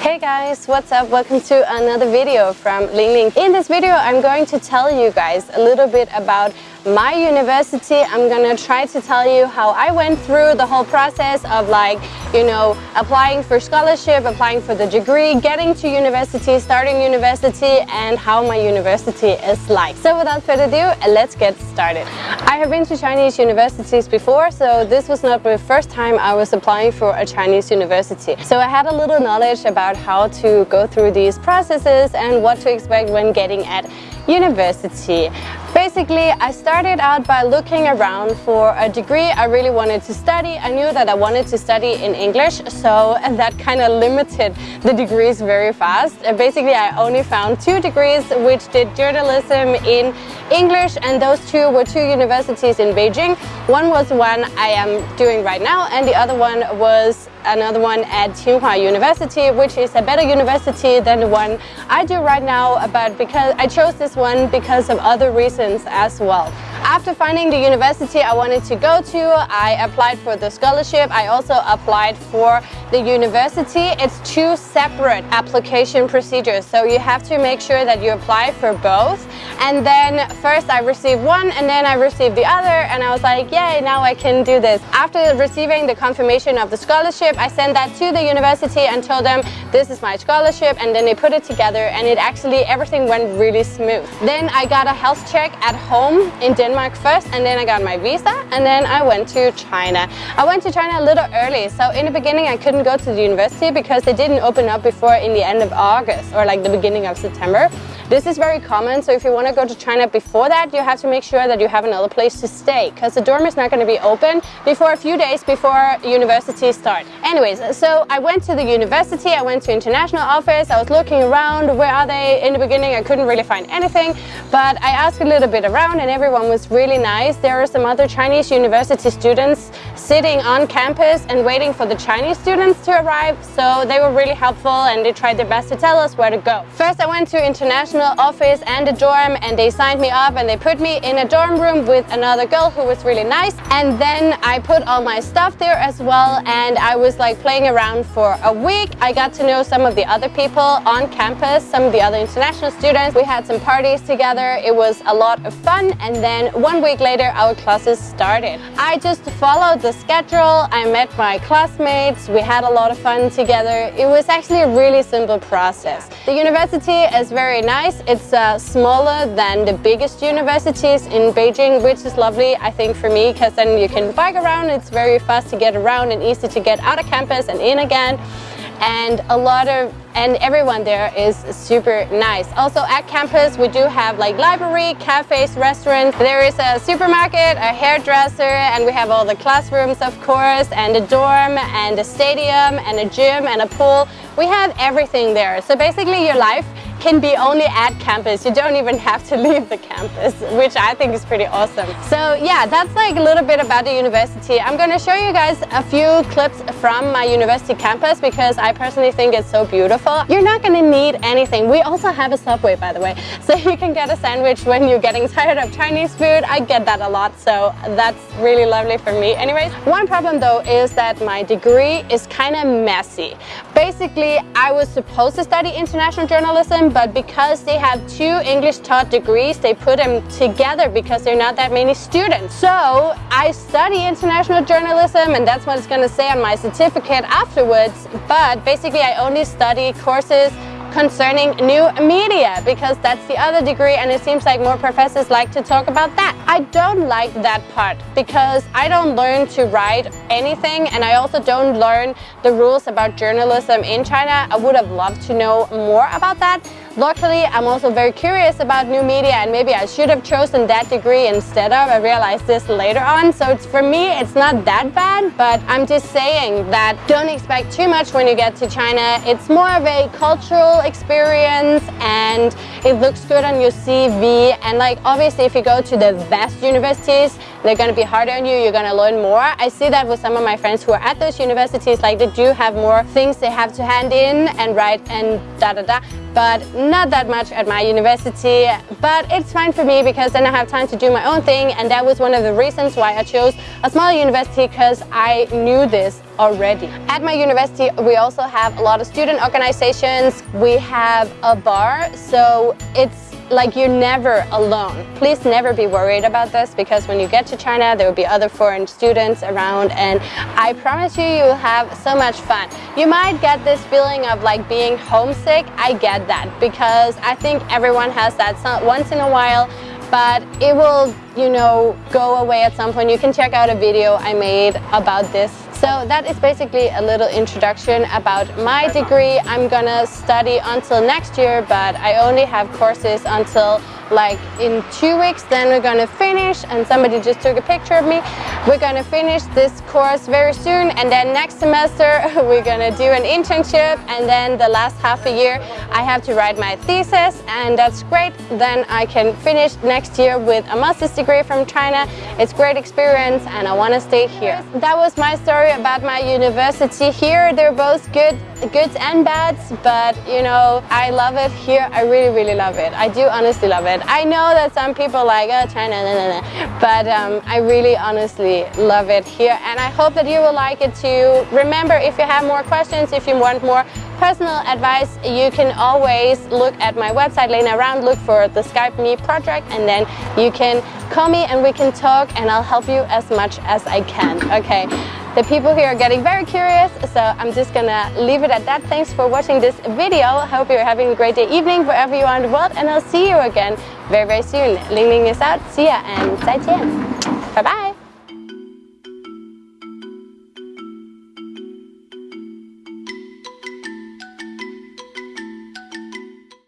Hey guys, what's up? Welcome to another video from Ling Ling. In this video I'm going to tell you guys a little bit about my university. I'm gonna try to tell you how I went through the whole process of like, you know, applying for scholarship, applying for the degree, getting to university, starting university, and how my university is like. So without further ado, let's get started. I have been to Chinese universities before, so this was not the first time I was applying for a Chinese university. So I had a little knowledge about how to go through these processes and what to expect when getting at university. Basically, I started out by looking around for a degree I really wanted to study. I knew that I wanted to study in English, so that kind of limited the degrees very fast. Basically, I only found two degrees which did journalism in English and those two were two universities in Beijing. One was one I am doing right now and the other one was another one at Tsinghua University, which is a better university than the one I do right now, but because I chose this one because of other reasons as well. After finding the university I wanted to go to, I applied for the scholarship. I also applied for the university. It's two separate application procedures, so you have to make sure that you apply for both. And then first I received one and then I received the other and I was like, yay, now I can do this. After receiving the confirmation of the scholarship, I sent that to the university and told them this is my scholarship and then they put it together and it actually, everything went really smooth. Then I got a health check at home in Denmark first and then I got my visa and then I went to China. I went to China a little early so in the beginning I couldn't go to the university because they didn't open up before in the end of August or like the beginning of September. This is very common, so if you want to go to China before that, you have to make sure that you have another place to stay because the dorm is not going to be open before a few days before university start. Anyways, so I went to the university, I went to international office, I was looking around, where are they? In the beginning I couldn't really find anything, but I asked a little bit around and everyone was really nice. There are some other Chinese university students sitting on campus and waiting for the Chinese students to arrive, so they were really helpful and they tried their best to tell us where to go. First I went to international office and a dorm and they signed me up and they put me in a dorm room with another girl who was really nice and then I put all my stuff there as well and I was like playing around for a week. I got to know some of the other people on campus, some of the other international students. We had some parties together. It was a lot of fun and then one week later our classes started. I just followed the schedule. I met my classmates. We had a lot of fun together. It was actually a really simple process. The university is very nice It's uh, smaller than the biggest universities in Beijing, which is lovely, I think, for me, because then you can bike around. It's very fast to get around and easy to get out of campus and in again. And a lot of and everyone there is super nice. Also at campus we do have like library, cafes, restaurants. There is a supermarket, a hairdresser and we have all the classrooms of course and a dorm and a stadium and a gym and a pool. We have everything there. So basically your life can be only at campus. You don't even have to leave the campus, which I think is pretty awesome. So yeah, that's like a little bit about the university. I'm gonna show you guys a few clips from my university campus because I personally think it's so beautiful. You're not gonna need anything. We also have a Subway, by the way. So you can get a sandwich when you're getting tired of Chinese food. I get that a lot, so that's really lovely for me. Anyways, one problem though is that my degree is kind of messy. Basically, I was supposed to study international journalism, but because they have two English taught degrees, they put them together because there are not that many students. So I study international journalism and that's what it's going to say on my certificate afterwards. But basically I only study courses concerning new media because that's the other degree and it seems like more professors like to talk about that. I don't like that part because I don't learn to write anything and I also don't learn the rules about journalism in China. I would have loved to know more about that. Luckily, I'm also very curious about new media and maybe I should have chosen that degree instead of. I realized this later on. So it's, for me, it's not that bad, but I'm just saying that don't expect too much when you get to China. It's more of a cultural experience and it looks good on your CV. And like, obviously, if you go to the best universities, they're going to be harder on you, you're going to learn more. I see that with some of my friends who are at those universities, like they do have more things they have to hand in and write and da da da. But not that much at my university. But it's fine for me because then I have time to do my own thing and that was one of the reasons why I chose a small university because I knew this already. At my university we also have a lot of student organizations. We have a bar so it's like you're never alone. Please never be worried about this because when you get to China there will be other foreign students around and I promise you you will have so much fun. You might get this feeling of like being homesick. I get that because I think everyone has that once in a while but it will, you know, go away at some point. You can check out a video I made about this so that is basically a little introduction about my degree. I'm gonna study until next year, but I only have courses until like in two weeks then we're gonna finish and somebody just took a picture of me. We're gonna finish this course very soon and then next semester we're gonna do an internship and then the last half a year I have to write my thesis and that's great. Then I can finish next year with a master's degree from China. It's great experience and I want to stay here. That was my story about my university here. They're both good goods and bads but you know I love it here. I really really love it. I do honestly love it I know that some people like oh China nah, nah, nah. but um, I really honestly love it here and I hope that you will like it too. Remember if you have more questions if you want more personal advice you can always look at my website Lena Around look for the Skype me project and then you can call me and we can talk and I'll help you as much as I can. Okay the people here are getting very curious, so I'm just gonna leave it at that. Thanks for watching this video. Hope you're having a great day, evening, wherever you are in the world, and I'll see you again very, very soon. Ling Ling is out. See ya and 再见. Bye bye.